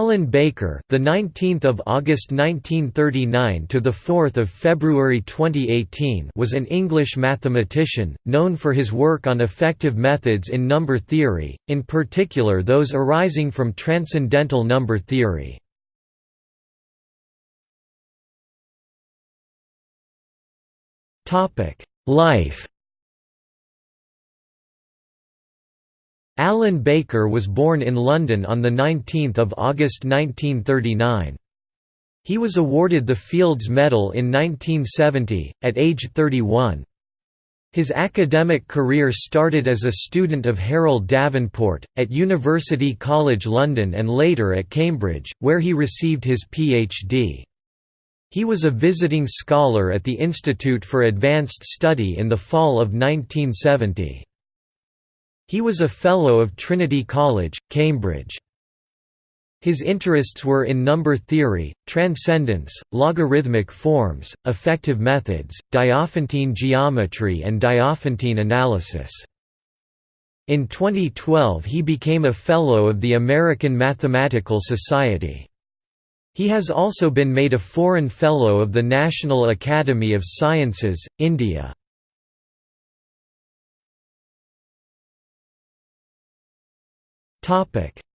Alan Baker, the 19th of August 1939 to the 4th of February 2018, was an English mathematician known for his work on effective methods in number theory, in particular those arising from transcendental number theory. Topic: Life Alan Baker was born in London on 19 August 1939. He was awarded the Fields Medal in 1970, at age 31. His academic career started as a student of Harold Davenport, at University College London and later at Cambridge, where he received his Ph.D. He was a visiting scholar at the Institute for Advanced Study in the fall of 1970. He was a Fellow of Trinity College, Cambridge. His interests were in number theory, transcendence, logarithmic forms, effective methods, Diophantine geometry and Diophantine analysis. In 2012 he became a Fellow of the American Mathematical Society. He has also been made a Foreign Fellow of the National Academy of Sciences, India.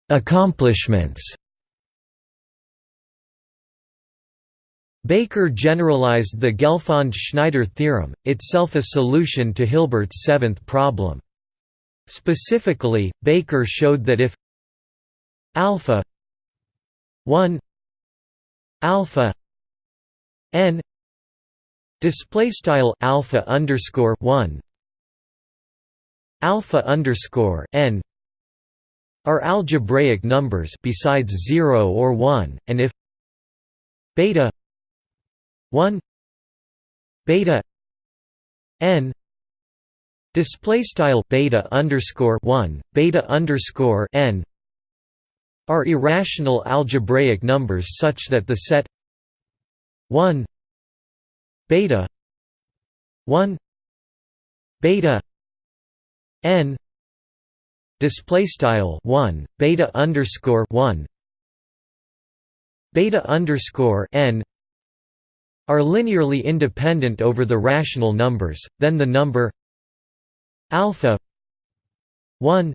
Accomplishments Baker generalized the Gelfand–Schneider theorem, itself a solution to Hilbert's seventh problem. Specifically, Baker showed that if alpha 1 alpha n display style alpha underscore 1 alpha underscore n are algebraic numbers besides 0 or 1 and if beta 1 beta n display style beta underscore 1 beta underscore n are irrational algebraic numbers such that the set 1 beta 1 beta n display style 1 beta underscore 1 beta underscore n are linearly independent over the rational numbers then the number alpha 1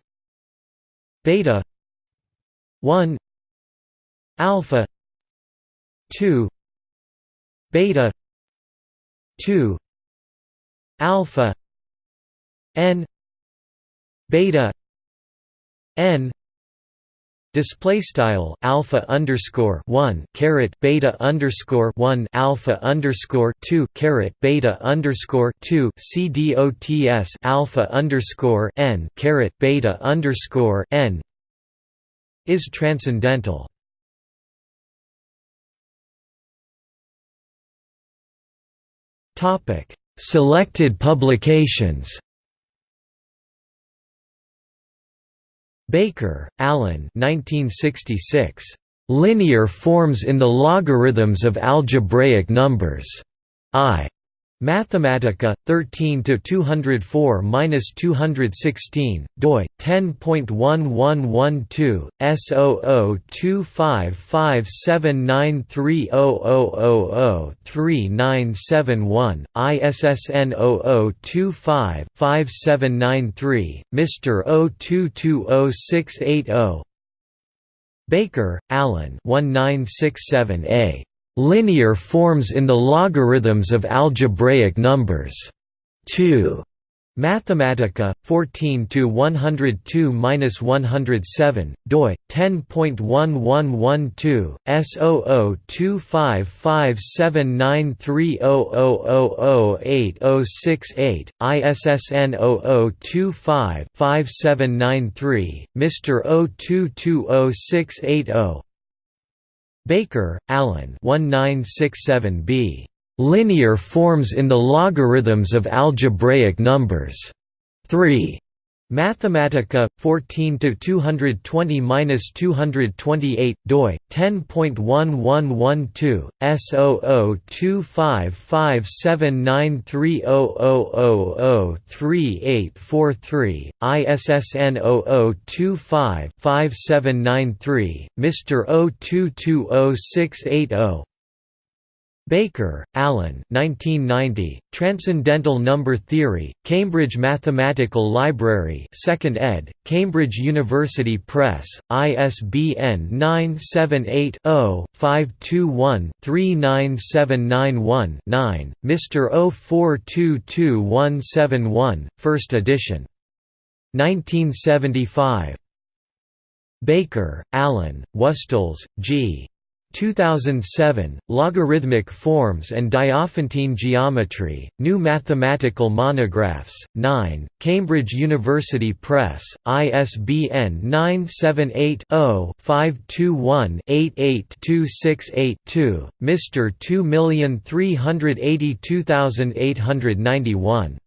beta 1 alpha 2 beta 2 alpha n beta n display style alpha underscore 1 caret beta underscore 1 alpha underscore 2 caret beta underscore 2 cdots alpha underscore n caret beta underscore n is transcendental. Topic selected publications Baker, Alan 1966. Linear forms in the logarithms of algebraic numbers. I. Mathematika 13 to 204-216 doi 10.1112 S0025579300003971 ISSN 0025-5793 Mr 02200680 Baker, Alan 1967a Linear forms in the logarithms of algebraic numbers. 2. Mathematika 14 to 102-107 doi 10.1112 S0025579300008068 ISSN 0025-5793 Mr 02200680 Baker, Alan 1967b. Linear forms in the logarithms of algebraic numbers. 3. Mathematika 14 to 220-228 doi 10.1112 S0025579300003843 ISSN 0025-5793 Mr. 02206880 Baker, Alan 1990, Transcendental Number Theory, Cambridge Mathematical Library 2nd ed., Cambridge University Press, ISBN 978-0-521-39791-9, Mr. 0422171, 1st edition. 1975. Baker, Alan, Wüstholz, G. 2007, Logarithmic Forms and Diophantine Geometry, New Mathematical Monographs, 9, Cambridge University Press, ISBN 978-0-521-88268-2, Mr. 2382891.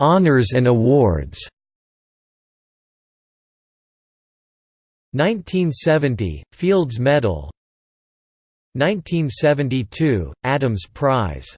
Honours and awards 1970 – Fields Medal. 1972 – Adams Prize